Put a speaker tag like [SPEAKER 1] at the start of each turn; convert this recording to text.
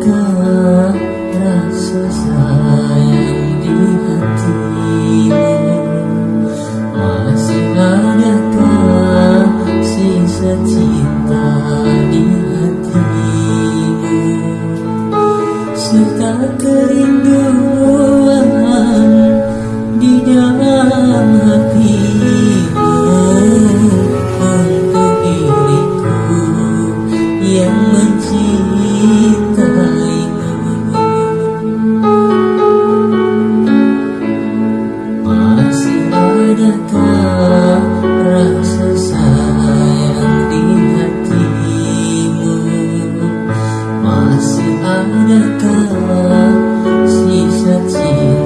[SPEAKER 1] tak rasa nyata rasa sayang di hatimu masih adakah sisa cinta